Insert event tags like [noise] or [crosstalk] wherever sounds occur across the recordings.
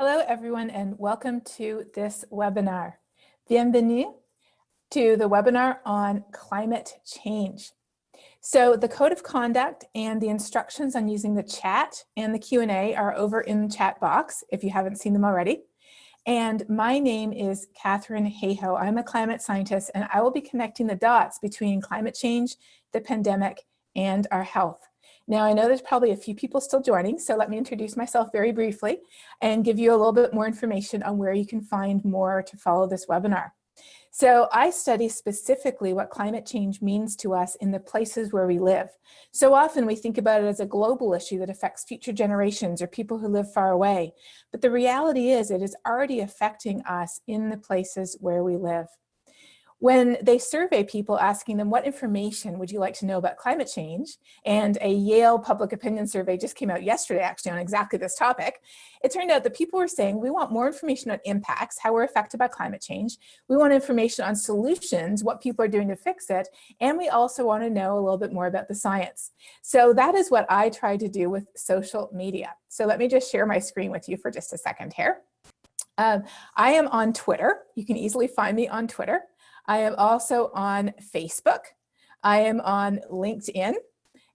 Hello, everyone, and welcome to this webinar. Bienvenue to the webinar on climate change. So the code of conduct and the instructions on using the chat and the Q&A are over in the chat box if you haven't seen them already. And my name is Katharine Hayhoe. I'm a climate scientist and I will be connecting the dots between climate change, the pandemic, and our health. Now I know there's probably a few people still joining, so let me introduce myself very briefly and give you a little bit more information on where you can find more to follow this webinar. So I study specifically what climate change means to us in the places where we live. So often we think about it as a global issue that affects future generations or people who live far away. But the reality is it is already affecting us in the places where we live. When they survey people asking them what information would you like to know about climate change, and a Yale public opinion survey just came out yesterday actually on exactly this topic, it turned out that people were saying we want more information on impacts, how we're affected by climate change, we want information on solutions, what people are doing to fix it, and we also want to know a little bit more about the science. So that is what I try to do with social media. So let me just share my screen with you for just a second here. Um, I am on Twitter. You can easily find me on Twitter. I am also on Facebook. I am on LinkedIn.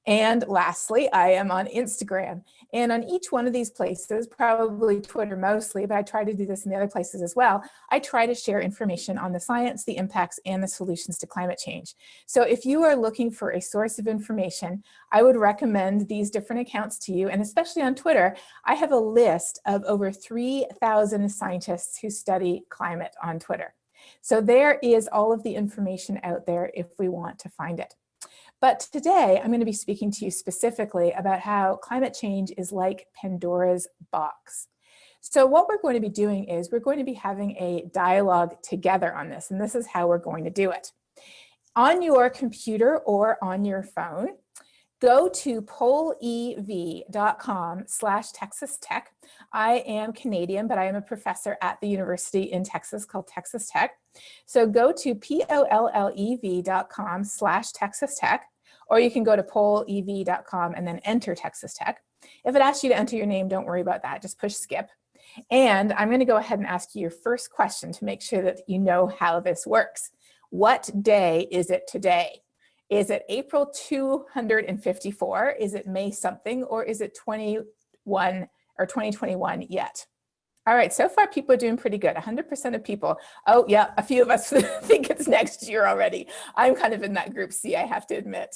And lastly, I am on Instagram. And on each one of these places, probably Twitter mostly, but I try to do this in the other places as well, I try to share information on the science, the impacts, and the solutions to climate change. So if you are looking for a source of information, I would recommend these different accounts to you. And especially on Twitter, I have a list of over 3,000 scientists who study climate on Twitter. So there is all of the information out there if we want to find it. But today I'm going to be speaking to you specifically about how climate change is like Pandora's box. So what we're going to be doing is we're going to be having a dialogue together on this, and this is how we're going to do it. On your computer or on your phone, go to pollev.com slash Texas Tech. I am Canadian, but I am a professor at the university in Texas called Texas Tech. So go to pollev.com slash Texas Tech, or you can go to pollev.com and then enter Texas Tech. If it asks you to enter your name, don't worry about that, just push skip. And I'm gonna go ahead and ask you your first question to make sure that you know how this works. What day is it today? Is it April 254? Is it May something? Or is it 21 or 2021 yet? All right, so far people are doing pretty good. 100% of people. Oh yeah, a few of us [laughs] think it's next year already. I'm kind of in that group C, I have to admit.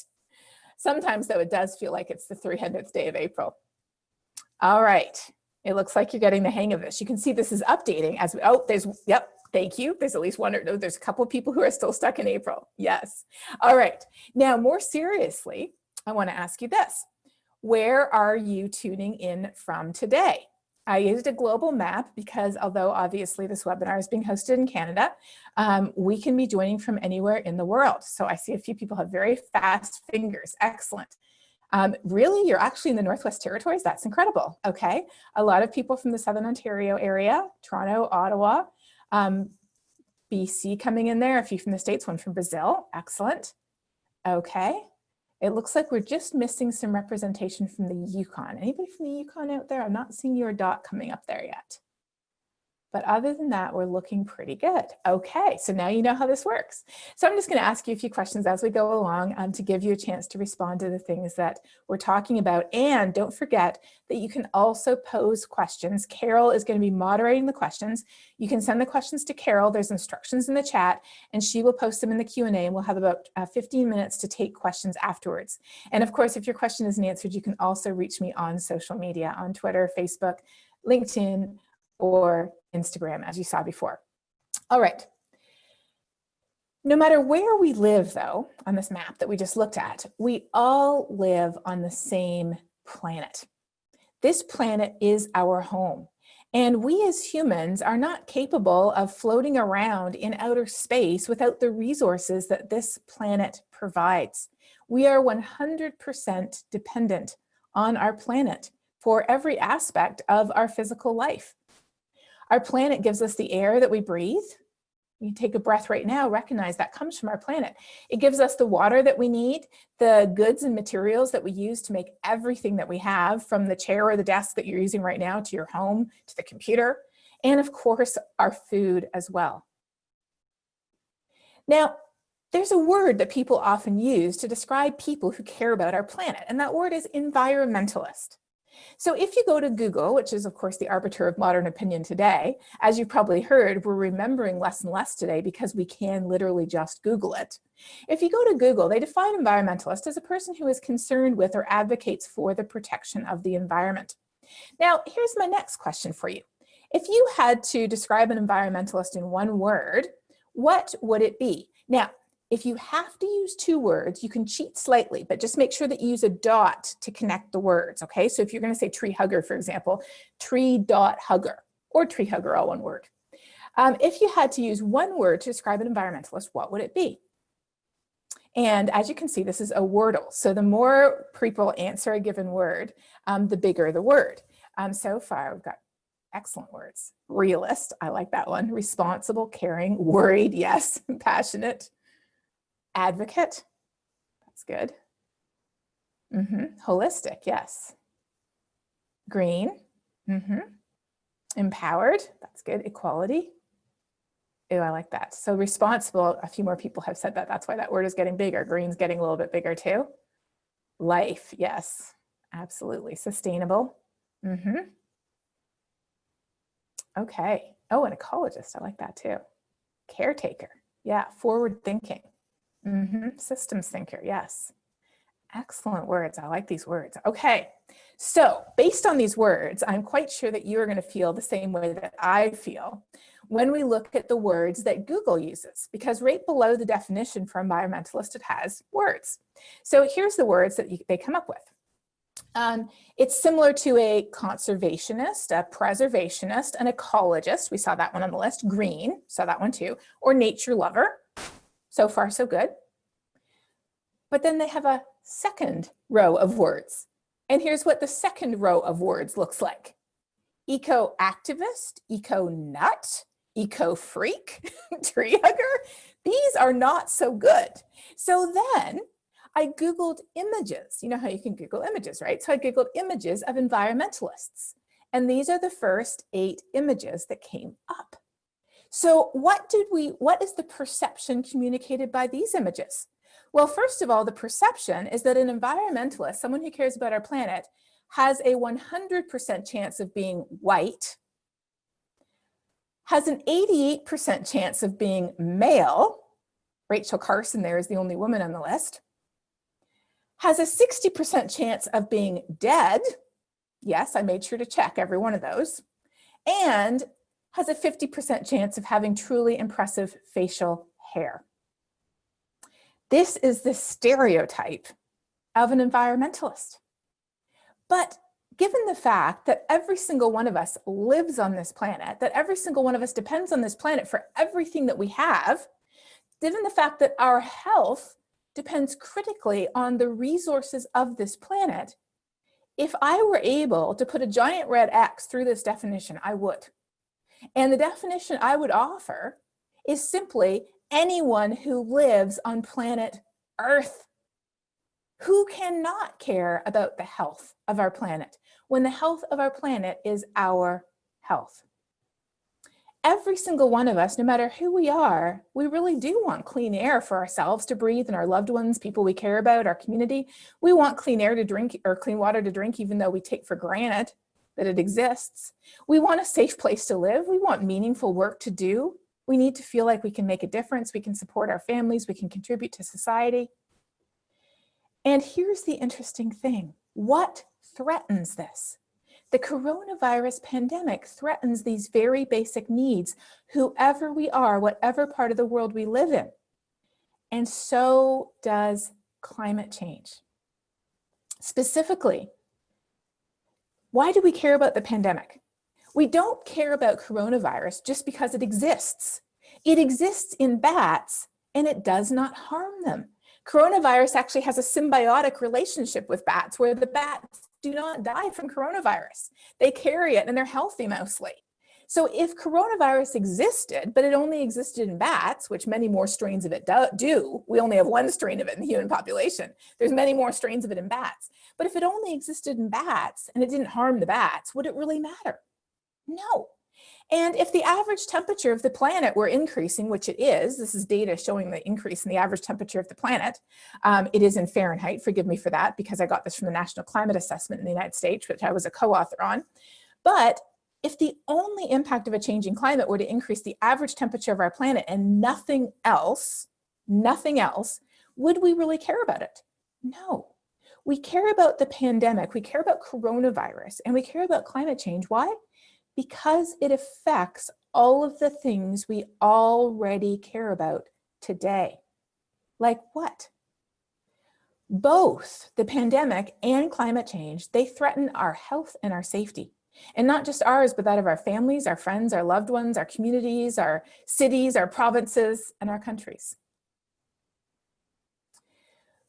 Sometimes though, it does feel like it's the 300th day of April. All right, it looks like you're getting the hang of this. You can see this is updating as, we, oh, there's, yep, Thank you. There's at least one or no, there's a couple of people who are still stuck in April. Yes. All right. Now, more seriously, I want to ask you this. Where are you tuning in from today? I used a global map because although obviously this webinar is being hosted in Canada, um, we can be joining from anywhere in the world. So I see a few people have very fast fingers. Excellent. Um, really, you're actually in the Northwest Territories? That's incredible. Okay. A lot of people from the Southern Ontario area, Toronto, Ottawa, um, BC coming in there, a few from the States, one from Brazil. Excellent. Okay. It looks like we're just missing some representation from the Yukon. Anybody from the Yukon out there? I'm not seeing your dot coming up there yet. But other than that, we're looking pretty good. Okay, so now you know how this works. So I'm just gonna ask you a few questions as we go along um, to give you a chance to respond to the things that we're talking about. And don't forget that you can also pose questions. Carol is gonna be moderating the questions. You can send the questions to Carol. There's instructions in the chat and she will post them in the Q&A and we'll have about uh, 15 minutes to take questions afterwards. And of course, if your question isn't answered, you can also reach me on social media, on Twitter, Facebook, LinkedIn, or Instagram, as you saw before. All right. No matter where we live, though, on this map that we just looked at, we all live on the same planet. This planet is our home. And we as humans are not capable of floating around in outer space without the resources that this planet provides. We are 100% dependent on our planet for every aspect of our physical life. Our planet gives us the air that we breathe, You take a breath right now, recognize that comes from our planet. It gives us the water that we need, the goods and materials that we use to make everything that we have from the chair or the desk that you're using right now to your home, to the computer, and of course, our food as well. Now, there's a word that people often use to describe people who care about our planet, and that word is environmentalist. So if you go to Google, which is of course the arbiter of modern opinion today, as you've probably heard, we're remembering less and less today because we can literally just Google it. If you go to Google, they define environmentalist as a person who is concerned with or advocates for the protection of the environment. Now, here's my next question for you. If you had to describe an environmentalist in one word, what would it be? Now, if you have to use two words, you can cheat slightly, but just make sure that you use a dot to connect the words, okay? So if you're gonna say tree hugger, for example, tree dot hugger, or tree hugger, all one word. Um, if you had to use one word to describe an environmentalist, what would it be? And as you can see, this is a wordle. So the more people answer a given word, um, the bigger the word. Um, so far, we've got excellent words. Realist, I like that one. Responsible, caring, worried, yes, [laughs] passionate, Advocate, that's good. Mm -hmm. Holistic, yes. Green, mm -hmm. Empowered, that's good. Equality. Oh, I like that. So responsible, a few more people have said that. That's why that word is getting bigger. Green's getting a little bit bigger too. Life, yes, absolutely. Sustainable. Mm -hmm. Okay. Oh, an ecologist, I like that too. Caretaker, yeah, forward thinking. Mm -hmm. Systems thinker, yes. Excellent words. I like these words. Okay, so based on these words, I'm quite sure that you are going to feel the same way that I feel when we look at the words that Google uses, because right below the definition for environmentalist, it has words. So here's the words that you, they come up with. Um, it's similar to a conservationist, a preservationist, an ecologist. We saw that one on the list. Green, saw that one too. Or nature lover. So far, so good. But then they have a second row of words. And here's what the second row of words looks like. Eco-activist, eco-nut, eco-freak, [laughs] tree hugger. These are not so good. So then I Googled images. You know how you can Google images, right? So I Googled images of environmentalists. And these are the first eight images that came up. So what did we, what is the perception communicated by these images? Well, first of all, the perception is that an environmentalist, someone who cares about our planet, has a 100% chance of being white, has an 88% chance of being male, Rachel Carson there is the only woman on the list, has a 60% chance of being dead, yes, I made sure to check every one of those, and has a 50% chance of having truly impressive facial hair. This is the stereotype of an environmentalist. But given the fact that every single one of us lives on this planet, that every single one of us depends on this planet for everything that we have, given the fact that our health depends critically on the resources of this planet, if I were able to put a giant red X through this definition, I would. And the definition I would offer is simply anyone who lives on planet Earth. Who cannot care about the health of our planet when the health of our planet is our health? Every single one of us, no matter who we are, we really do want clean air for ourselves to breathe and our loved ones, people we care about, our community. We want clean air to drink or clean water to drink, even though we take for granted that it exists. We want a safe place to live. We want meaningful work to do. We need to feel like we can make a difference. We can support our families. We can contribute to society. And here's the interesting thing. What threatens this? The coronavirus pandemic threatens these very basic needs, whoever we are, whatever part of the world we live in. And so does climate change. Specifically, why do we care about the pandemic? We don't care about coronavirus just because it exists. It exists in bats and it does not harm them. Coronavirus actually has a symbiotic relationship with bats where the bats do not die from coronavirus. They carry it and they're healthy mostly. So if coronavirus existed, but it only existed in bats, which many more strains of it do, do, we only have one strain of it in the human population. There's many more strains of it in bats. But if it only existed in bats and it didn't harm the bats, would it really matter? No. And if the average temperature of the planet were increasing, which it is, this is data showing the increase in the average temperature of the planet. Um, it is in Fahrenheit, forgive me for that, because I got this from the National Climate Assessment in the United States, which I was a co-author on. But if the only impact of a changing climate were to increase the average temperature of our planet and nothing else, nothing else, would we really care about it? No. We care about the pandemic, we care about coronavirus, and we care about climate change. Why? Because it affects all of the things we already care about today. Like what? Both the pandemic and climate change, they threaten our health and our safety. And not just ours, but that of our families, our friends, our loved ones, our communities, our cities, our provinces, and our countries.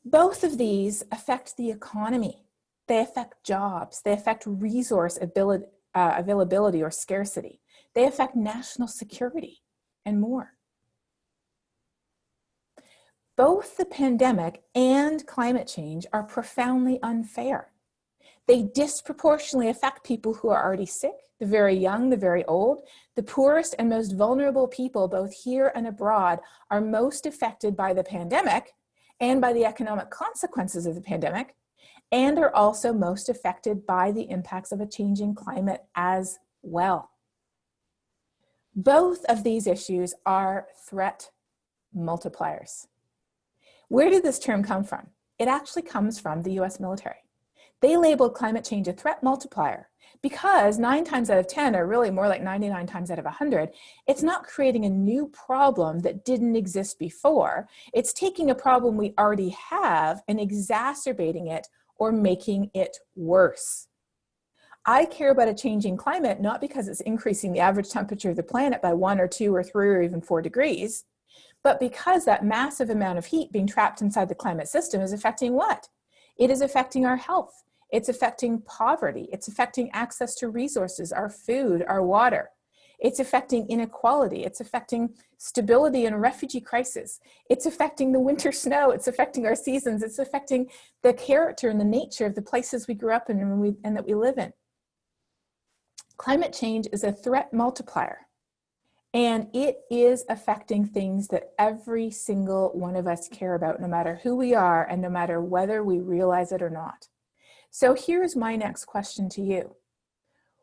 Both of these affect the economy. They affect jobs. They affect resource ability, uh, availability or scarcity. They affect national security and more. Both the pandemic and climate change are profoundly unfair. They disproportionately affect people who are already sick, the very young, the very old. The poorest and most vulnerable people, both here and abroad, are most affected by the pandemic and by the economic consequences of the pandemic, and are also most affected by the impacts of a changing climate as well. Both of these issues are threat multipliers. Where did this term come from? It actually comes from the US military. They labeled climate change a threat multiplier because nine times out of 10, or really more like 99 times out of 100, it's not creating a new problem that didn't exist before. It's taking a problem we already have and exacerbating it or making it worse. I care about a changing climate not because it's increasing the average temperature of the planet by one or two or three or even four degrees, but because that massive amount of heat being trapped inside the climate system is affecting what? It is affecting our health. It's affecting poverty. It's affecting access to resources, our food, our water. It's affecting inequality. It's affecting stability and refugee crisis. It's affecting the winter [laughs] snow. It's affecting our seasons. It's affecting the character and the nature of the places we grew up in and, we, and that we live in. Climate change is a threat multiplier. And it is affecting things that every single one of us care about, no matter who we are and no matter whether we realize it or not. So here's my next question to you.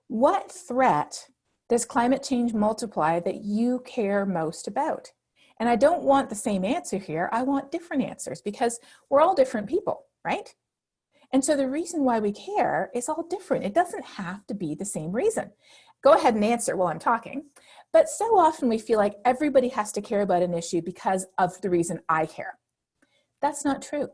What threat does climate change multiply that you care most about? And I don't want the same answer here, I want different answers because we're all different people, right? And so the reason why we care is all different. It doesn't have to be the same reason. Go ahead and answer while I'm talking. But so often we feel like everybody has to care about an issue because of the reason I care. That's not true.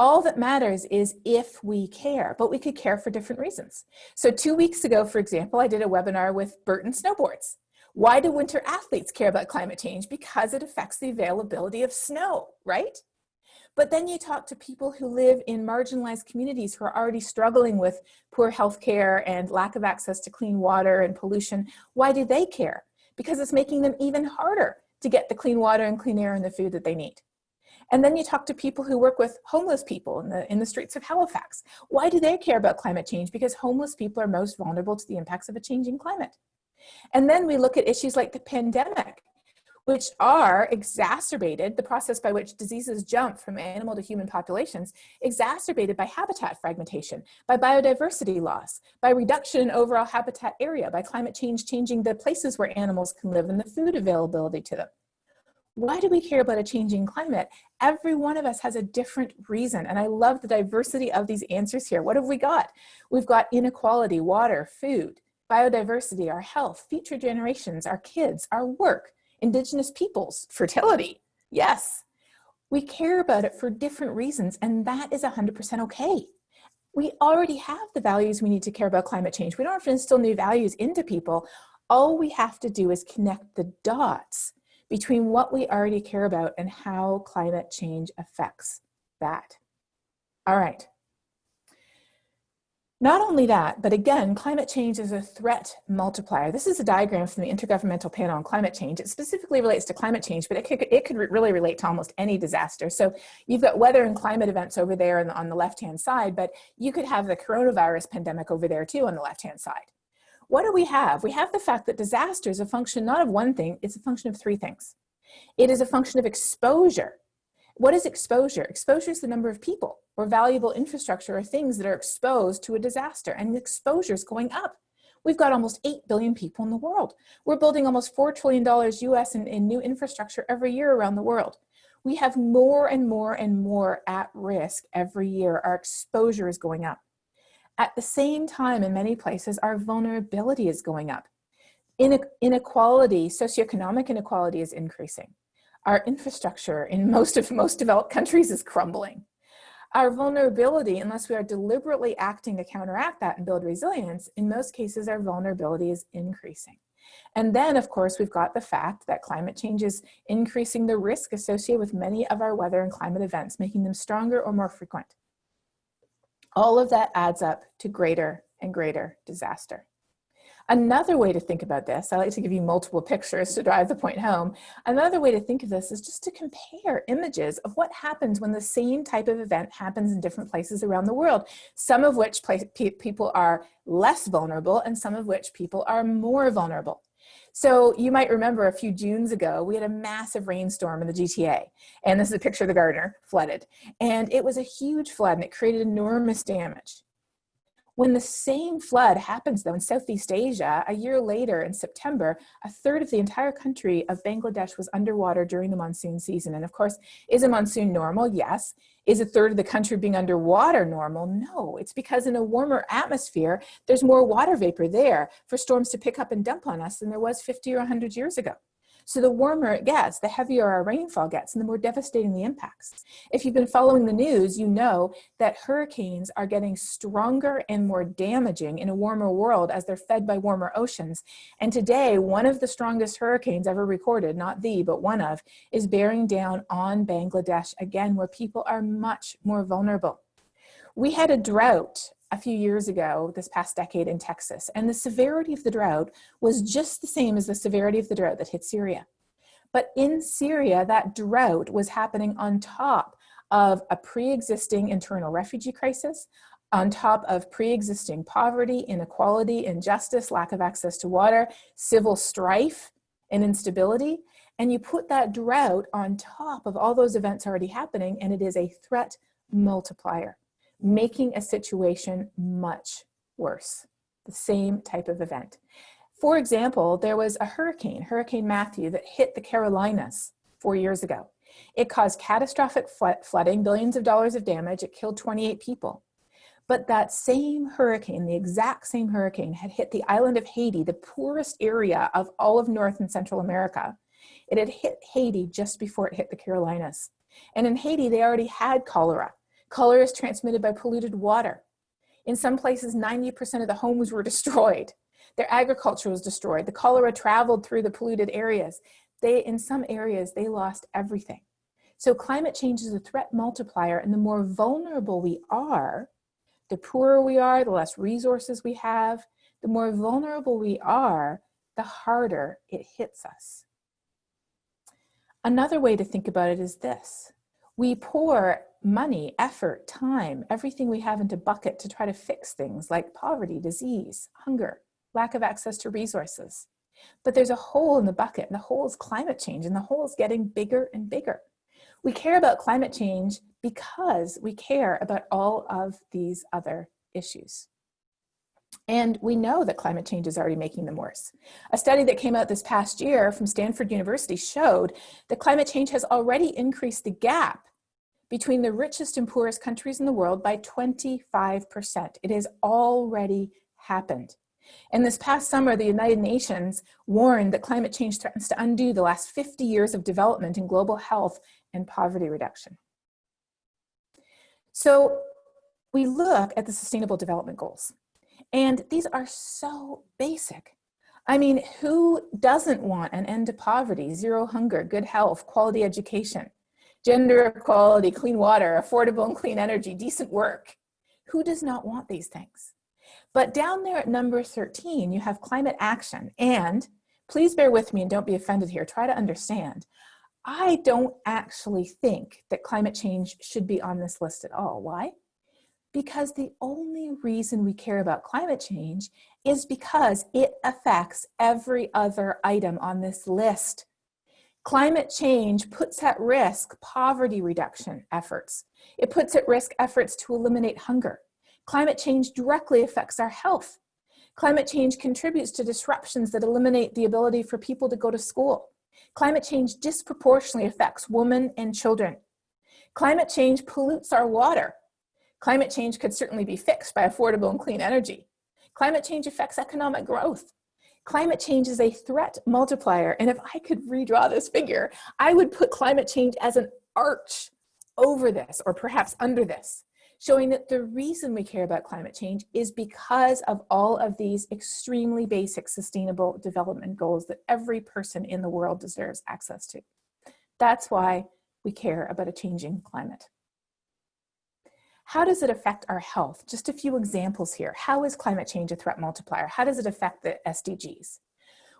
All that matters is if we care, but we could care for different reasons. So two weeks ago, for example, I did a webinar with Burton Snowboards. Why do winter athletes care about climate change? Because it affects the availability of snow, right? But then you talk to people who live in marginalized communities who are already struggling with poor health care and lack of access to clean water and pollution. Why do they care? Because it's making them even harder to get the clean water and clean air and the food that they need. And then you talk to people who work with homeless people in the, in the streets of Halifax. Why do they care about climate change? Because homeless people are most vulnerable to the impacts of a changing climate. And then we look at issues like the pandemic, which are exacerbated, the process by which diseases jump from animal to human populations, exacerbated by habitat fragmentation, by biodiversity loss, by reduction in overall habitat area, by climate change changing the places where animals can live and the food availability to them. Why do we care about a changing climate? Every one of us has a different reason. And I love the diversity of these answers here. What have we got? We've got inequality, water, food, biodiversity, our health, future generations, our kids, our work, indigenous peoples, fertility. Yes, we care about it for different reasons and that is 100% okay. We already have the values we need to care about climate change. We don't have to instill new values into people. All we have to do is connect the dots between what we already care about and how climate change affects that. All right. Not only that, but again, climate change is a threat multiplier. This is a diagram from the Intergovernmental Panel on Climate Change. It specifically relates to climate change, but it could, it could really relate to almost any disaster. So you've got weather and climate events over there on the, on the left-hand side, but you could have the coronavirus pandemic over there too on the left-hand side. What do we have? We have the fact that disaster is a function not of one thing, it's a function of three things. It is a function of exposure. What is exposure? Exposure is the number of people or valuable infrastructure or things that are exposed to a disaster and exposure is going up. We've got almost 8 billion people in the world. We're building almost $4 trillion US in, in new infrastructure every year around the world. We have more and more and more at risk every year. Our exposure is going up. At the same time, in many places, our vulnerability is going up. Inequality, socioeconomic inequality is increasing. Our infrastructure in most of most developed countries is crumbling. Our vulnerability, unless we are deliberately acting to counteract that and build resilience, in most cases our vulnerability is increasing. And then, of course, we've got the fact that climate change is increasing the risk associated with many of our weather and climate events, making them stronger or more frequent. All of that adds up to greater and greater disaster. Another way to think about this, I like to give you multiple pictures to drive the point home. Another way to think of this is just to compare images of what happens when the same type of event happens in different places around the world, some of which place, people are less vulnerable and some of which people are more vulnerable. So you might remember a few Junes ago, we had a massive rainstorm in the GTA. And this is a picture of the Gardiner flooded. And it was a huge flood and it created enormous damage. When the same flood happens though in Southeast Asia, a year later in September, a third of the entire country of Bangladesh was underwater during the monsoon season. And of course, is a monsoon normal? Yes. Is a third of the country being underwater normal? No, it's because in a warmer atmosphere, there's more water vapor there for storms to pick up and dump on us than there was 50 or 100 years ago. So the warmer it gets, the heavier our rainfall gets and the more devastating the impacts. If you've been following the news, you know that hurricanes are getting stronger and more damaging in a warmer world as they're fed by warmer oceans. And today, one of the strongest hurricanes ever recorded, not the, but one of, is bearing down on Bangladesh again, where people are much more vulnerable. We had a drought a few years ago, this past decade in Texas, and the severity of the drought was just the same as the severity of the drought that hit Syria. But in Syria, that drought was happening on top of a pre-existing internal refugee crisis, on top of pre-existing poverty, inequality, injustice, lack of access to water, civil strife, and instability. And you put that drought on top of all those events already happening, and it is a threat multiplier making a situation much worse, the same type of event. For example, there was a hurricane, Hurricane Matthew, that hit the Carolinas four years ago. It caused catastrophic flooding, billions of dollars of damage, it killed 28 people. But that same hurricane, the exact same hurricane, had hit the island of Haiti, the poorest area of all of North and Central America. It had hit Haiti just before it hit the Carolinas. And in Haiti, they already had cholera. Cholera is transmitted by polluted water. In some places, 90% of the homes were [laughs] destroyed. Their agriculture was destroyed. The cholera traveled through the polluted areas. They, in some areas, they lost everything. So climate change is a threat multiplier and the more vulnerable we are, the poorer we are, the less resources we have, the more vulnerable we are, the harder it hits us. Another way to think about it is this. We pour money, effort, time, everything we have into bucket to try to fix things like poverty, disease, hunger, lack of access to resources. But there's a hole in the bucket and the hole is climate change and the hole is getting bigger and bigger. We care about climate change because we care about all of these other issues. And we know that climate change is already making them worse. A study that came out this past year from Stanford University showed that climate change has already increased the gap between the richest and poorest countries in the world by 25%. It has already happened. And this past summer, the United Nations warned that climate change threatens to undo the last 50 years of development in global health and poverty reduction. So we look at the Sustainable Development Goals, and these are so basic. I mean, who doesn't want an end to poverty, zero hunger, good health, quality education? Gender equality, clean water, affordable and clean energy, decent work. Who does not want these things? But down there at number 13, you have climate action. And please bear with me and don't be offended here. Try to understand. I don't actually think that climate change should be on this list at all. Why? Because the only reason we care about climate change is because it affects every other item on this list. Climate change puts at risk poverty reduction efforts. It puts at risk efforts to eliminate hunger. Climate change directly affects our health. Climate change contributes to disruptions that eliminate the ability for people to go to school. Climate change disproportionately affects women and children. Climate change pollutes our water. Climate change could certainly be fixed by affordable and clean energy. Climate change affects economic growth. Climate change is a threat multiplier. And if I could redraw this figure, I would put climate change as an arch over this or perhaps under this showing that the reason we care about climate change is because of all of these extremely basic sustainable development goals that every person in the world deserves access to. That's why we care about a changing climate. How does it affect our health? Just a few examples here. How is climate change a threat multiplier? How does it affect the SDGs?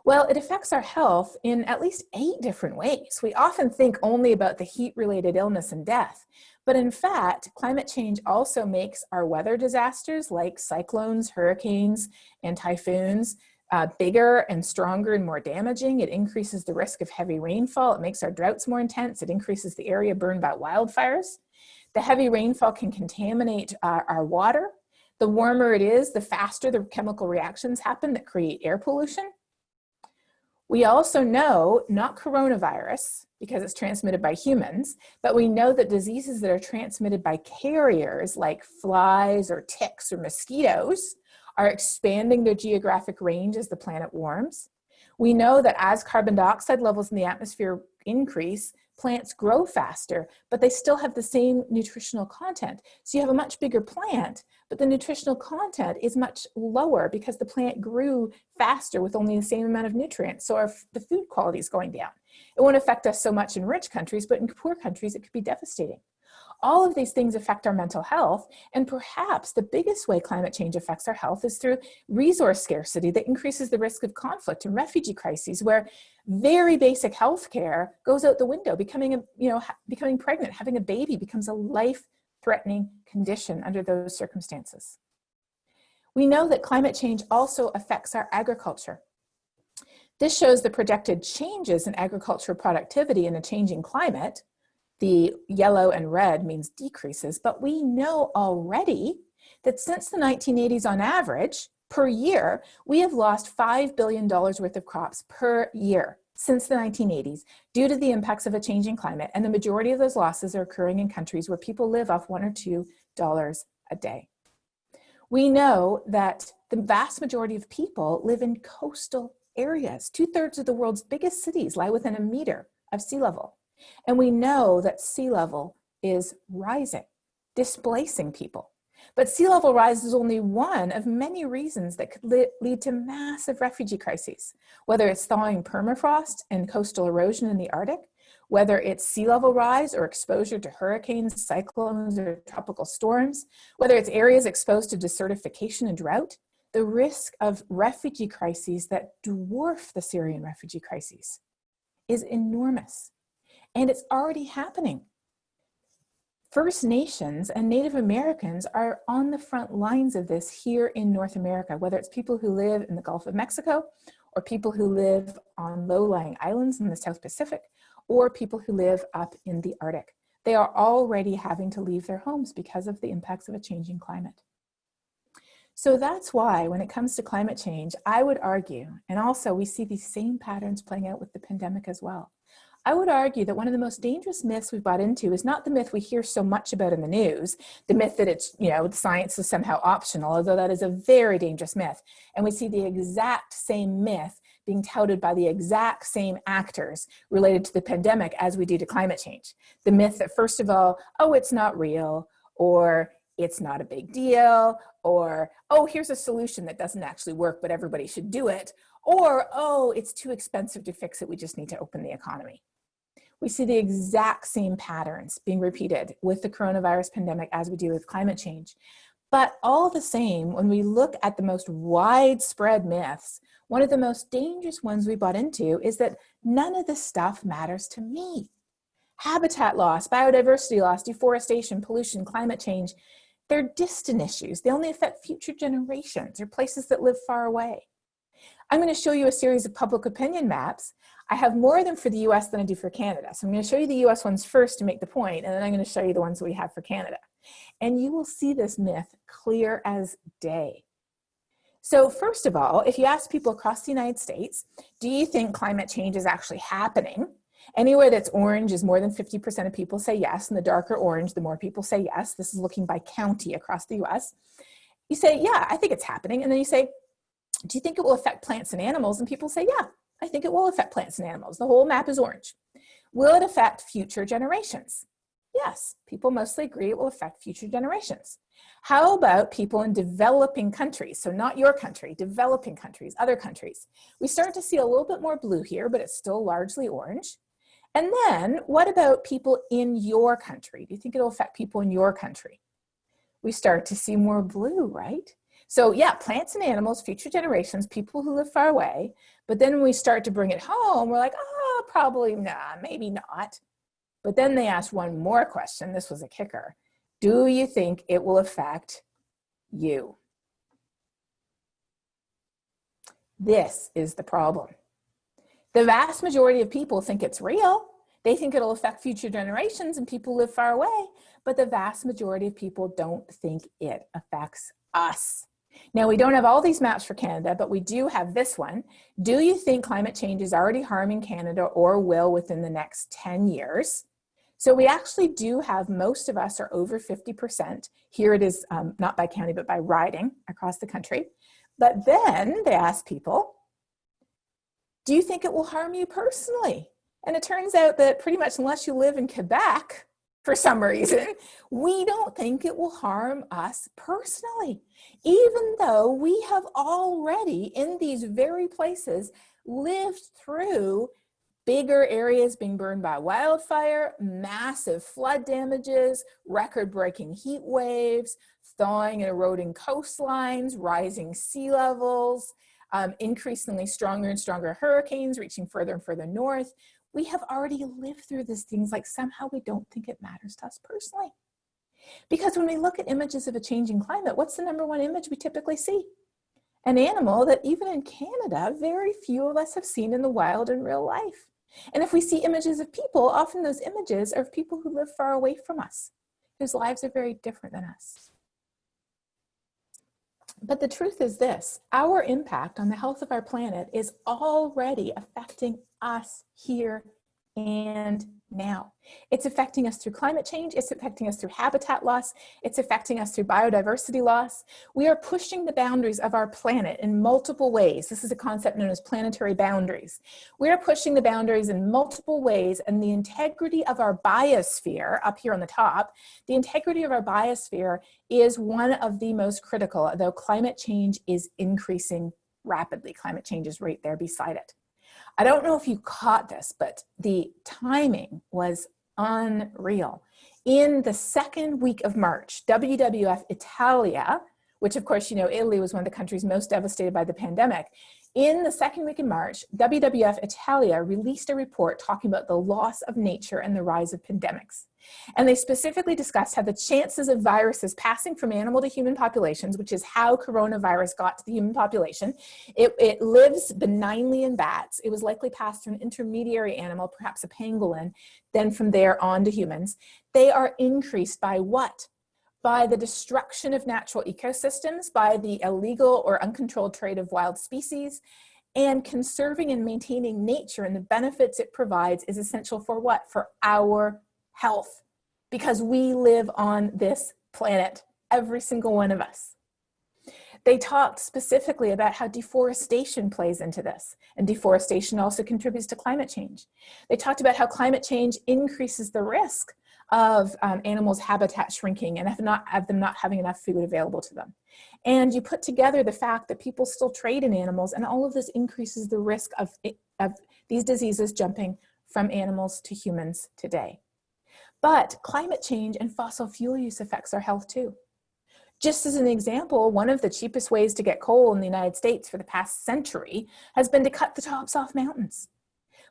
Well, it affects our health in at least eight different ways. We often think only about the heat-related illness and death, but in fact, climate change also makes our weather disasters like cyclones, hurricanes, and typhoons uh, bigger and stronger and more damaging. It increases the risk of heavy rainfall. It makes our droughts more intense. It increases the area burned by wildfires. The heavy rainfall can contaminate uh, our water. The warmer it is, the faster the chemical reactions happen that create air pollution. We also know, not coronavirus, because it's transmitted by humans, but we know that diseases that are transmitted by carriers like flies or ticks or mosquitoes are expanding their geographic range as the planet warms. We know that as carbon dioxide levels in the atmosphere increase, plants grow faster, but they still have the same nutritional content. So you have a much bigger plant, but the nutritional content is much lower because the plant grew faster with only the same amount of nutrients. So our, the food quality is going down. It won't affect us so much in rich countries, but in poor countries, it could be devastating. All of these things affect our mental health, and perhaps the biggest way climate change affects our health is through resource scarcity that increases the risk of conflict and refugee crises, where very basic health care goes out the window. Becoming, a, you know, becoming pregnant, having a baby becomes a life-threatening condition under those circumstances. We know that climate change also affects our agriculture. This shows the projected changes in agricultural productivity in a changing climate, the yellow and red means decreases, but we know already that since the 1980s on average, per year, we have lost $5 billion worth of crops per year since the 1980s due to the impacts of a changing climate. And the majority of those losses are occurring in countries where people live off one or two dollars a day. We know that the vast majority of people live in coastal areas. Two thirds of the world's biggest cities lie within a meter of sea level. And we know that sea level is rising, displacing people. But sea level rise is only one of many reasons that could lead to massive refugee crises, whether it's thawing permafrost and coastal erosion in the Arctic, whether it's sea level rise or exposure to hurricanes, cyclones, or tropical storms, whether it's areas exposed to desertification and drought, the risk of refugee crises that dwarf the Syrian refugee crises is enormous. And it's already happening. First Nations and Native Americans are on the front lines of this here in North America, whether it's people who live in the Gulf of Mexico or people who live on low-lying islands in the South Pacific or people who live up in the Arctic. They are already having to leave their homes because of the impacts of a changing climate. So that's why when it comes to climate change, I would argue, and also we see these same patterns playing out with the pandemic as well. I would argue that one of the most dangerous myths we've bought into is not the myth we hear so much about in the news, the myth that it's, you know, science is somehow optional, although that is a very dangerous myth. And we see the exact same myth being touted by the exact same actors related to the pandemic as we do to climate change. The myth that first of all, oh, it's not real, or it's not a big deal, or, oh, here's a solution that doesn't actually work, but everybody should do it, or, oh, it's too expensive to fix it, we just need to open the economy. We see the exact same patterns being repeated with the coronavirus pandemic as we do with climate change. But all the same, when we look at the most widespread myths, one of the most dangerous ones we bought into is that none of this stuff matters to me. Habitat loss, biodiversity loss, deforestation, pollution, climate change, they're distant issues. They only affect future generations or places that live far away. I'm going to show you a series of public opinion maps. I have more of them for the US than I do for Canada. So I'm going to show you the US ones first to make the point, and then I'm going to show you the ones we have for Canada. And you will see this myth clear as day. So first of all, if you ask people across the United States, do you think climate change is actually happening? Anywhere that's orange is more than 50% of people say yes, and the darker orange, the more people say yes. This is looking by county across the US. You say, yeah, I think it's happening. And then you say, do you think it will affect plants and animals? And people say, yeah, I think it will affect plants and animals. The whole map is orange. Will it affect future generations? Yes, people mostly agree it will affect future generations. How about people in developing countries? So not your country, developing countries, other countries. We start to see a little bit more blue here, but it's still largely orange. And then what about people in your country? Do you think it'll affect people in your country? We start to see more blue, right? So yeah, plants and animals, future generations, people who live far away. But then when we start to bring it home, we're like, oh, probably nah, maybe not. But then they asked one more question. This was a kicker. Do you think it will affect you? This is the problem. The vast majority of people think it's real. They think it'll affect future generations and people who live far away, but the vast majority of people don't think it affects us. Now, we don't have all these maps for Canada, but we do have this one. Do you think climate change is already harming Canada or will within the next 10 years? So we actually do have, most of us are over 50%. Here it is um, not by county, but by riding across the country. But then they ask people, do you think it will harm you personally? And it turns out that pretty much unless you live in Quebec, for some reason, we don't think it will harm us personally, even though we have already in these very places lived through bigger areas being burned by wildfire, massive flood damages, record-breaking heat waves, thawing and eroding coastlines, rising sea levels, um, increasingly stronger and stronger hurricanes reaching further and further north. We have already lived through these things like somehow we don't think it matters to us personally. Because when we look at images of a changing climate, what's the number one image we typically see? An animal that even in Canada, very few of us have seen in the wild in real life. And if we see images of people, often those images are of people who live far away from us, whose lives are very different than us. But the truth is this, our impact on the health of our planet is already affecting us here and now. It's affecting us through climate change, it's affecting us through habitat loss, it's affecting us through biodiversity loss. We are pushing the boundaries of our planet in multiple ways. This is a concept known as planetary boundaries. We are pushing the boundaries in multiple ways and the integrity of our biosphere, up here on the top, the integrity of our biosphere is one of the most critical, though climate change is increasing rapidly. Climate change is right there beside it. I don't know if you caught this, but the timing was unreal. In the second week of March, WWF Italia, which of course, you know, Italy was one of the countries most devastated by the pandemic, in the second week in March, WWF Italia released a report talking about the loss of nature and the rise of pandemics. And they specifically discussed how the chances of viruses passing from animal to human populations, which is how coronavirus got to the human population, it, it lives benignly in bats. It was likely passed through an intermediary animal, perhaps a pangolin, then from there on to humans. They are increased by what? By the destruction of natural ecosystems, by the illegal or uncontrolled trade of wild species, and conserving and maintaining nature and the benefits it provides is essential for what? For our health, because we live on this planet, every single one of us. They talked specifically about how deforestation plays into this, and deforestation also contributes to climate change. They talked about how climate change increases the risk of um, animals' habitat shrinking and of, not, of them not having enough food available to them. And you put together the fact that people still trade in animals and all of this increases the risk of, of these diseases jumping from animals to humans today. But climate change and fossil fuel use affects our health too. Just as an example, one of the cheapest ways to get coal in the United States for the past century has been to cut the tops off mountains.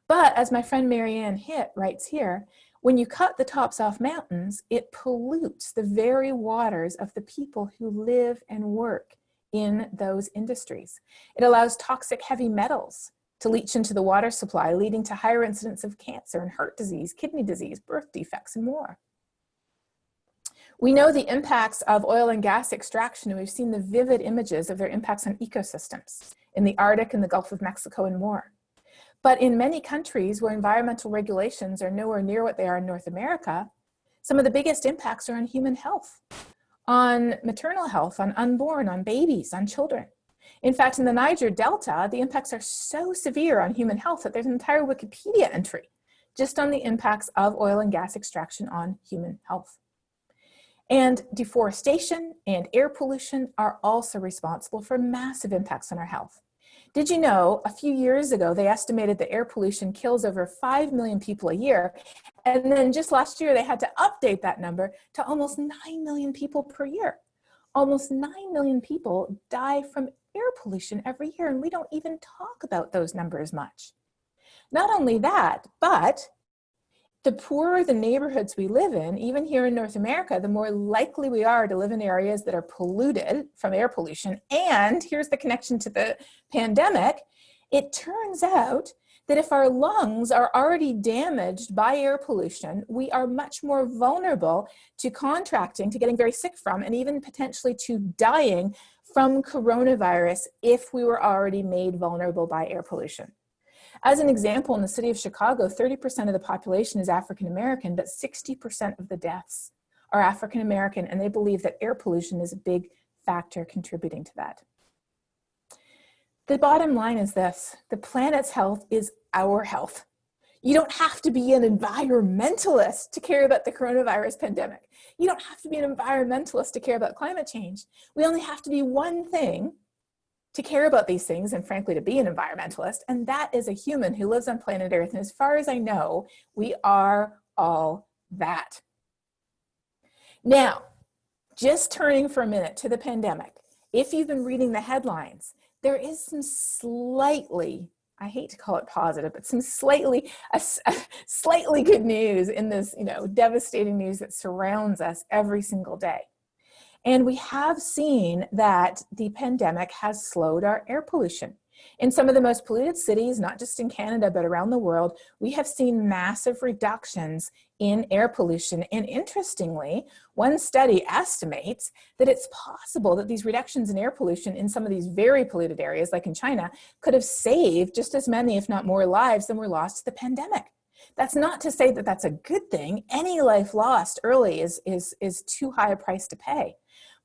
But as my friend Mary Anne Hitt writes here, when you cut the tops off mountains, it pollutes the very waters of the people who live and work in those industries. It allows toxic heavy metals to leach into the water supply, leading to higher incidence of cancer and heart disease, kidney disease, birth defects, and more. We know the impacts of oil and gas extraction, and we've seen the vivid images of their impacts on ecosystems in the Arctic and the Gulf of Mexico and more. But in many countries where environmental regulations are nowhere near what they are in North America, some of the biggest impacts are on human health, on maternal health, on unborn, on babies, on children. In fact, in the Niger Delta, the impacts are so severe on human health that there's an entire Wikipedia entry just on the impacts of oil and gas extraction on human health. And deforestation and air pollution are also responsible for massive impacts on our health. Did you know a few years ago, they estimated that air pollution kills over 5 million people a year. And then just last year, they had to update that number to almost 9 million people per year. Almost 9 million people die from air pollution every year, and we don't even talk about those numbers much. Not only that, but the poorer the neighborhoods we live in, even here in North America, the more likely we are to live in areas that are polluted from air pollution. And here's the connection to the pandemic. It turns out that if our lungs are already damaged by air pollution, we are much more vulnerable to contracting, to getting very sick from, and even potentially to dying from coronavirus if we were already made vulnerable by air pollution. As an example, in the city of Chicago, 30% of the population is African American, but 60% of the deaths are African American, and they believe that air pollution is a big factor contributing to that. The bottom line is this, the planet's health is our health. You don't have to be an environmentalist to care about the coronavirus pandemic. You don't have to be an environmentalist to care about climate change. We only have to be one thing to care about these things and frankly to be an environmentalist and that is a human who lives on planet earth and as far as I know we are all that. Now just turning for a minute to the pandemic if you've been reading the headlines there is some slightly I hate to call it positive, but some slightly, a, [laughs] slightly good news in this, you know, devastating news that surrounds us every single day. And we have seen that the pandemic has slowed our air pollution. In some of the most polluted cities, not just in Canada, but around the world, we have seen massive reductions in air pollution. And interestingly, one study estimates that it's possible that these reductions in air pollution in some of these very polluted areas, like in China, could have saved just as many, if not more lives than were lost to the pandemic. That's not to say that that's a good thing. Any life lost early is, is, is too high a price to pay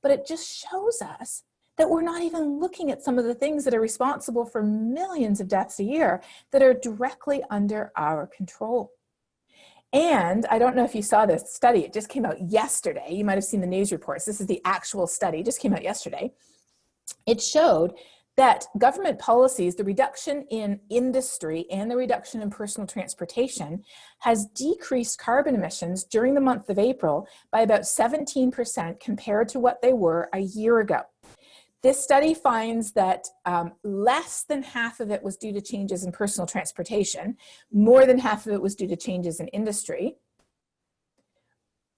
but it just shows us that we're not even looking at some of the things that are responsible for millions of deaths a year that are directly under our control. And I don't know if you saw this study, it just came out yesterday. You might have seen the news reports. This is the actual study, just came out yesterday. It showed that government policies, the reduction in industry and the reduction in personal transportation has decreased carbon emissions during the month of April by about 17% compared to what they were a year ago. This study finds that um, less than half of it was due to changes in personal transportation, more than half of it was due to changes in industry.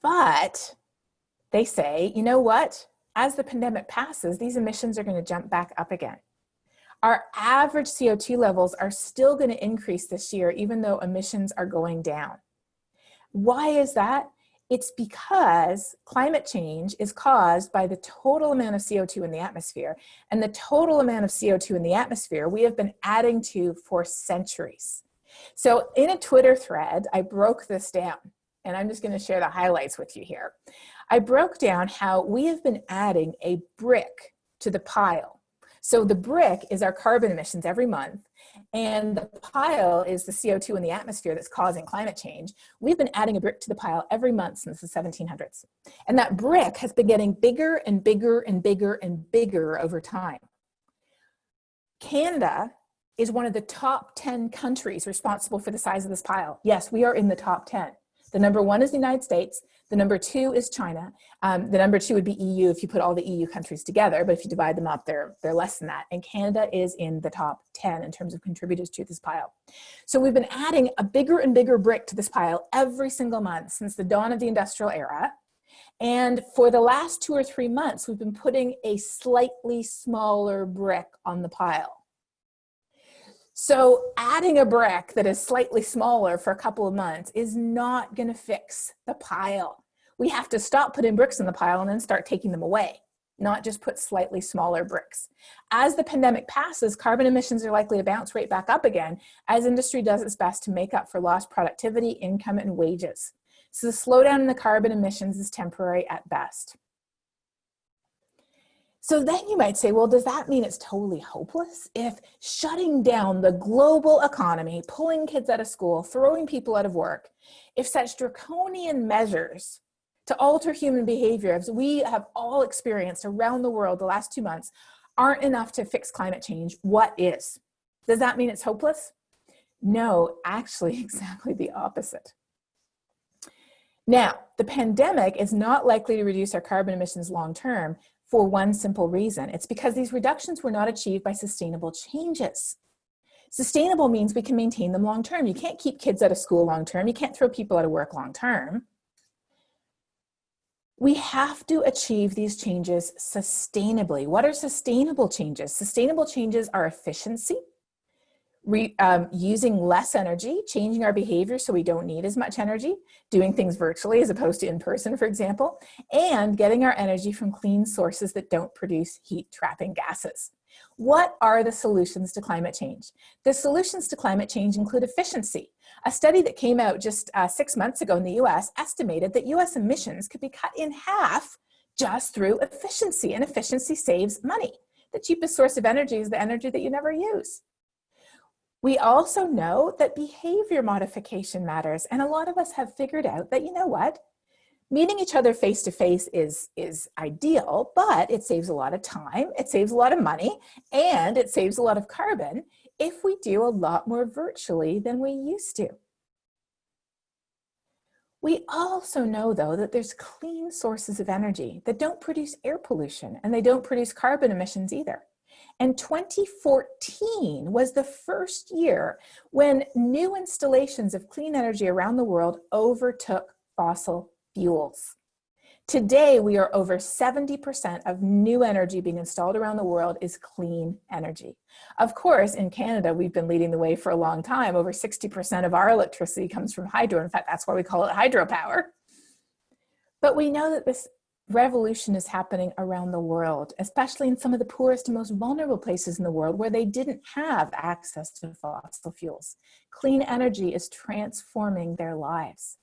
But they say, you know what? As the pandemic passes, these emissions are gonna jump back up again. Our average CO2 levels are still going to increase this year, even though emissions are going down. Why is that? It's because climate change is caused by the total amount of CO2 in the atmosphere. And the total amount of CO2 in the atmosphere we have been adding to for centuries. So in a Twitter thread, I broke this down and I'm just gonna share the highlights with you here. I broke down how we have been adding a brick to the pile so the brick is our carbon emissions every month, and the pile is the CO2 in the atmosphere that's causing climate change. We've been adding a brick to the pile every month since the 1700s. And that brick has been getting bigger and bigger and bigger and bigger over time. Canada is one of the top 10 countries responsible for the size of this pile. Yes, we are in the top 10. The number one is the United States. The number two is China. Um, the number two would be EU if you put all the EU countries together, but if you divide them up, they're, they're less than that. And Canada is in the top 10 in terms of contributors to this pile. So we've been adding a bigger and bigger brick to this pile every single month since the dawn of the industrial era. And for the last two or three months, we've been putting a slightly smaller brick on the pile. So adding a brick that is slightly smaller for a couple of months is not gonna fix the pile. We have to stop putting bricks in the pile and then start taking them away, not just put slightly smaller bricks. As the pandemic passes, carbon emissions are likely to bounce right back up again as industry does its best to make up for lost productivity, income, and wages. So the slowdown in the carbon emissions is temporary at best. So then you might say, well, does that mean it's totally hopeless? If shutting down the global economy, pulling kids out of school, throwing people out of work, if such draconian measures to alter human behavior, as we have all experienced around the world the last two months, aren't enough to fix climate change, what is? Does that mean it's hopeless? No, actually [laughs] exactly the opposite. Now, the pandemic is not likely to reduce our carbon emissions long term, for one simple reason. It's because these reductions were not achieved by sustainable changes. Sustainable means we can maintain them long term. You can't keep kids out of school long term. You can't throw people out of work long term. We have to achieve these changes sustainably. What are sustainable changes? Sustainable changes are efficiency, re, um, using less energy, changing our behavior so we don't need as much energy, doing things virtually as opposed to in person, for example, and getting our energy from clean sources that don't produce heat trapping gases. What are the solutions to climate change? The solutions to climate change include efficiency. A study that came out just uh, six months ago in the US estimated that US emissions could be cut in half just through efficiency, and efficiency saves money. The cheapest source of energy is the energy that you never use. We also know that behavior modification matters. And a lot of us have figured out that, you know what, meeting each other face to face is, is ideal, but it saves a lot of time, it saves a lot of money, and it saves a lot of carbon if we do a lot more virtually than we used to. We also know though that there's clean sources of energy that don't produce air pollution and they don't produce carbon emissions either. And 2014 was the first year when new installations of clean energy around the world overtook fossil fuels. Today, we are over 70% of new energy being installed around the world is clean energy. Of course, in Canada, we've been leading the way for a long time. Over 60% of our electricity comes from hydro. In fact, that's why we call it hydropower. But we know that this revolution is happening around the world, especially in some of the poorest and most vulnerable places in the world where they didn't have access to fossil fuels. Clean energy is transforming their lives.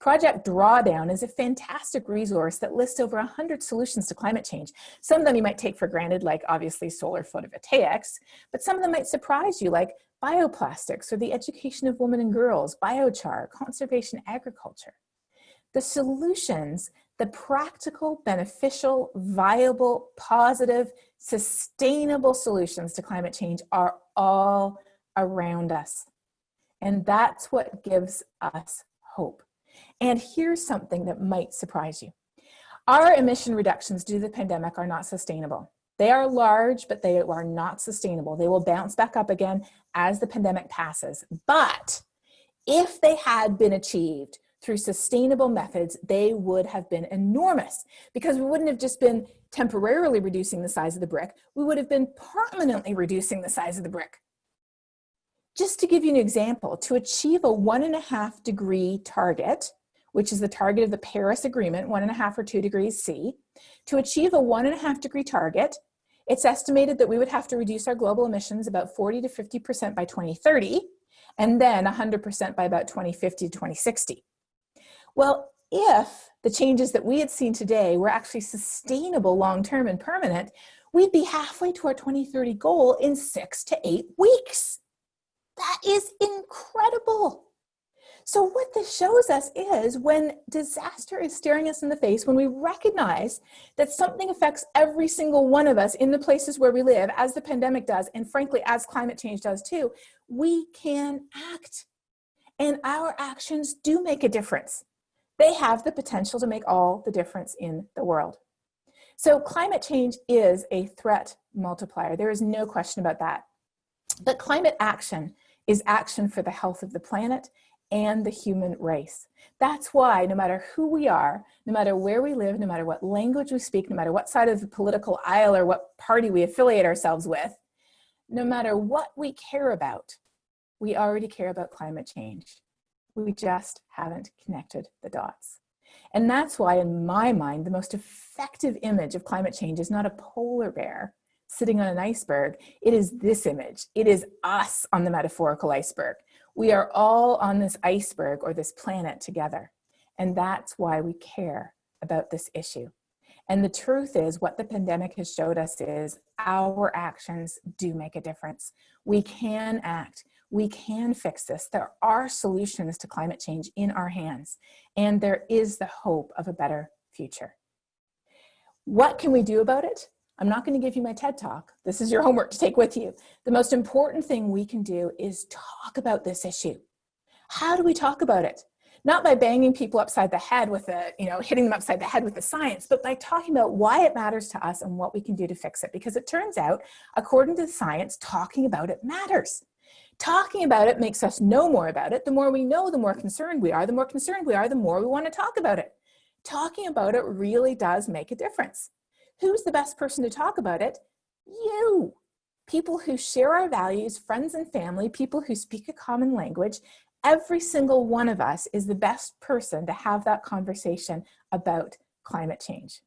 Project Drawdown is a fantastic resource that lists over 100 solutions to climate change. Some of them you might take for granted, like obviously solar photovoltaics, but some of them might surprise you, like bioplastics or the education of women and girls, biochar, conservation agriculture. The solutions the practical, beneficial, viable, positive, sustainable solutions to climate change are all around us. And that's what gives us hope. And here's something that might surprise you. Our emission reductions due to the pandemic are not sustainable. They are large, but they are not sustainable. They will bounce back up again as the pandemic passes. But if they had been achieved through sustainable methods, they would have been enormous because we wouldn't have just been temporarily reducing the size of the brick, we would have been permanently reducing the size of the brick. Just to give you an example, to achieve a one and a half degree target, which is the target of the Paris Agreement, one and a half or two degrees C, to achieve a one and a half degree target, it's estimated that we would have to reduce our global emissions about 40 to 50% by 2030, and then 100% by about 2050 to 2060. Well, if the changes that we had seen today were actually sustainable long-term and permanent, we'd be halfway to our 2030 goal in six to eight weeks. That is incredible. So what this shows us is when disaster is staring us in the face, when we recognize that something affects every single one of us in the places where we live, as the pandemic does, and frankly, as climate change does too, we can act. And our actions do make a difference. They have the potential to make all the difference in the world. So climate change is a threat multiplier. There is no question about that. But climate action is action for the health of the planet and the human race. That's why no matter who we are, no matter where we live, no matter what language we speak, no matter what side of the political aisle or what party we affiliate ourselves with, no matter what we care about, we already care about climate change. We just haven't connected the dots. And that's why in my mind, the most effective image of climate change is not a polar bear sitting on an iceberg. It is this image. It is us on the metaphorical iceberg. We are all on this iceberg or this planet together. And that's why we care about this issue. And the truth is what the pandemic has showed us is our actions do make a difference. We can act. We can fix this. There are solutions to climate change in our hands. And there is the hope of a better future. What can we do about it? I'm not going to give you my TED talk. This is your homework to take with you. The most important thing we can do is talk about this issue. How do we talk about it? Not by banging people upside the head with a, you know, hitting them upside the head with the science, but by talking about why it matters to us and what we can do to fix it. Because it turns out, according to science, talking about it matters. Talking about it makes us know more about it. The more we know, the more concerned we are. The more concerned we are, the more we want to talk about it. Talking about it really does make a difference. Who's the best person to talk about it? You. People who share our values, friends and family, people who speak a common language. Every single one of us is the best person to have that conversation about climate change.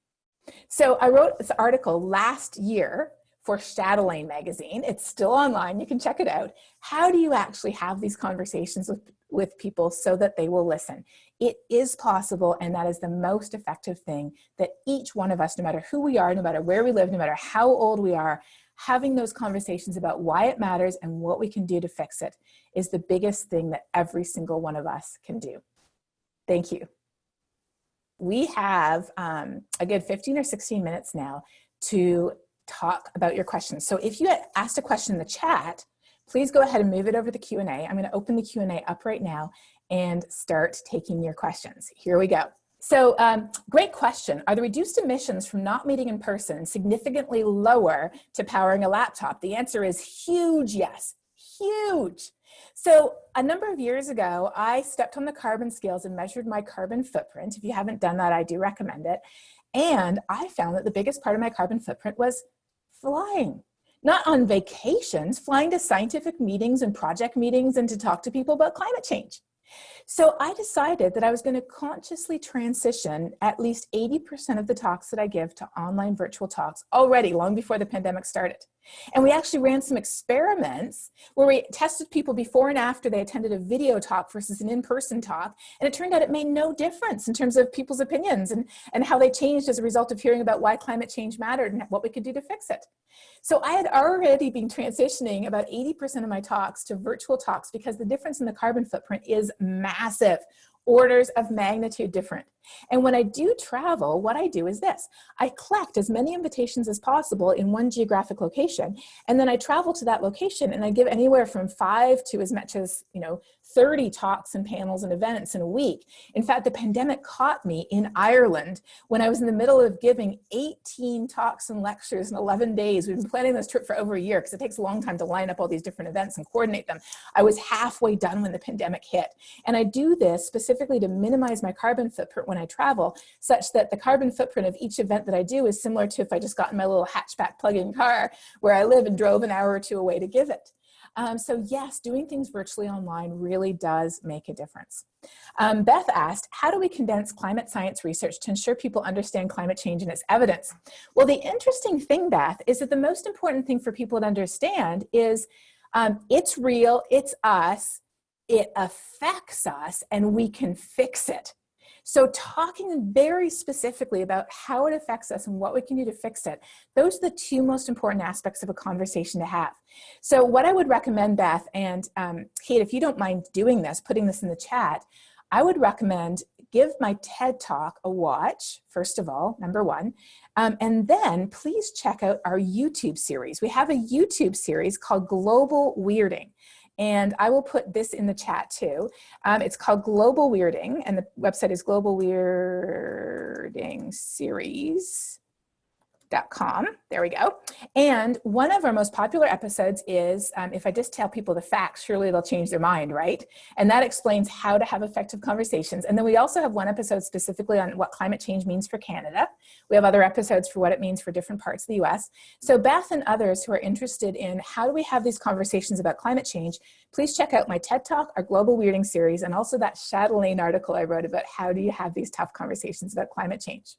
So I wrote this article last year for Chatelaine magazine. It's still online, you can check it out. How do you actually have these conversations with, with people so that they will listen? It is possible and that is the most effective thing that each one of us, no matter who we are, no matter where we live, no matter how old we are, having those conversations about why it matters and what we can do to fix it is the biggest thing that every single one of us can do. Thank you. We have um, a good 15 or 16 minutes now to talk about your questions. So if you had asked a question in the chat, please go ahead and move it over the Q&A. I'm gonna open the Q&A up right now and start taking your questions. Here we go. So um, great question. Are the reduced emissions from not meeting in person significantly lower to powering a laptop? The answer is huge yes, huge. So a number of years ago, I stepped on the carbon scales and measured my carbon footprint. If you haven't done that, I do recommend it. And I found that the biggest part of my carbon footprint was flying. Not on vacations, flying to scientific meetings and project meetings and to talk to people about climate change. So I decided that I was going to consciously transition at least 80% of the talks that I give to online virtual talks already long before the pandemic started. And we actually ran some experiments where we tested people before and after they attended a video talk versus an in-person talk. And it turned out it made no difference in terms of people's opinions and, and how they changed as a result of hearing about why climate change mattered and what we could do to fix it. So I had already been transitioning about 80% of my talks to virtual talks because the difference in the carbon footprint is massive orders of magnitude different. And when I do travel, what I do is this. I collect as many invitations as possible in one geographic location, and then I travel to that location and I give anywhere from five to as much as, you know, 30 talks and panels and events in a week. In fact, the pandemic caught me in Ireland when I was in the middle of giving 18 talks and lectures in 11 days. We've been planning this trip for over a year because it takes a long time to line up all these different events and coordinate them. I was halfway done when the pandemic hit. And I do this specifically to minimize my carbon footprint when I travel, such that the carbon footprint of each event that I do is similar to if I just got in my little hatchback plug-in car where I live and drove an hour or two away to give it. Um, so yes, doing things virtually online really does make a difference. Um, Beth asked, how do we condense climate science research to ensure people understand climate change and its evidence? Well, the interesting thing, Beth, is that the most important thing for people to understand is um, it's real, it's us, it affects us and we can fix it. So talking very specifically about how it affects us and what we can do to fix it, those are the two most important aspects of a conversation to have. So what I would recommend, Beth, and um, Kate, if you don't mind doing this, putting this in the chat, I would recommend give my TED Talk a watch, first of all, number one, um, and then please check out our YouTube series. We have a YouTube series called Global Weirding. And I will put this in the chat too. Um, it's called Global Weirding and the website is Global Weirding Series com. There we go. And one of our most popular episodes is, um, if I just tell people the facts, surely they'll change their mind, right? And that explains how to have effective conversations. And then we also have one episode specifically on what climate change means for Canada. We have other episodes for what it means for different parts of the US. So Beth and others who are interested in how do we have these conversations about climate change, please check out my TED Talk, our Global Weirding series, and also that Chatelaine article I wrote about how do you have these tough conversations about climate change.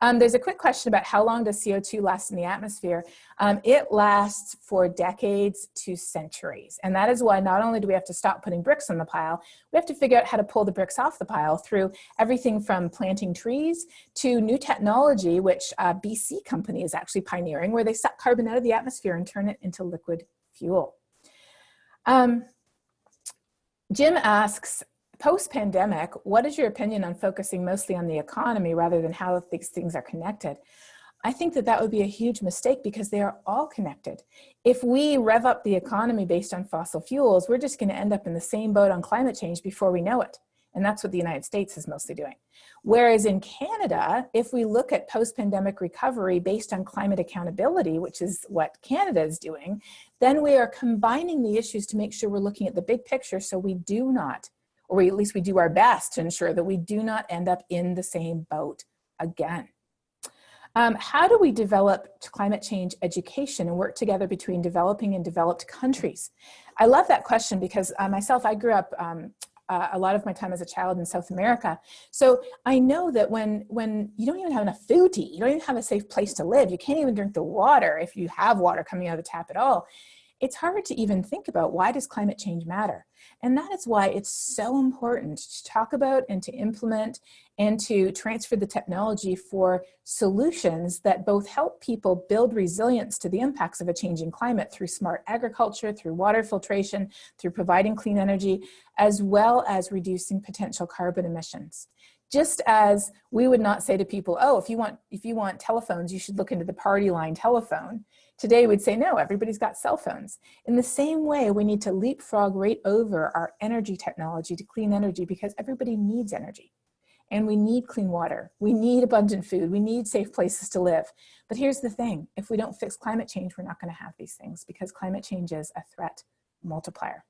Um, there's a quick question about how long does CO2 last in the atmosphere? Um, it lasts for decades to centuries. And that is why not only do we have to stop putting bricks on the pile, we have to figure out how to pull the bricks off the pile through everything from planting trees to new technology, which uh, BC company is actually pioneering, where they suck carbon out of the atmosphere and turn it into liquid fuel. Um, Jim asks, Post-pandemic, what is your opinion on focusing mostly on the economy rather than how these things are connected? I think that that would be a huge mistake because they are all connected. If we rev up the economy based on fossil fuels, we're just going to end up in the same boat on climate change before we know it. And that's what the United States is mostly doing. Whereas in Canada, if we look at post-pandemic recovery based on climate accountability, which is what Canada is doing, then we are combining the issues to make sure we're looking at the big picture so we do not or at least we do our best to ensure that we do not end up in the same boat again. Um, how do we develop climate change education and work together between developing and developed countries? I love that question because uh, myself, I grew up um, uh, a lot of my time as a child in South America. So I know that when, when you don't even have enough food to eat, you don't even have a safe place to live, you can't even drink the water if you have water coming out of the tap at all, it's hard to even think about why does climate change matter? And that is why it's so important to talk about and to implement and to transfer the technology for solutions that both help people build resilience to the impacts of a changing climate through smart agriculture, through water filtration, through providing clean energy, as well as reducing potential carbon emissions just as we would not say to people, oh, if you want if you want telephones, you should look into the party line telephone. Today we'd say, no, everybody's got cell phones. In the same way, we need to leapfrog right over our energy technology to clean energy because everybody needs energy. And we need clean water. We need abundant food. We need safe places to live. But here's the thing, if we don't fix climate change, we're not gonna have these things because climate change is a threat multiplier.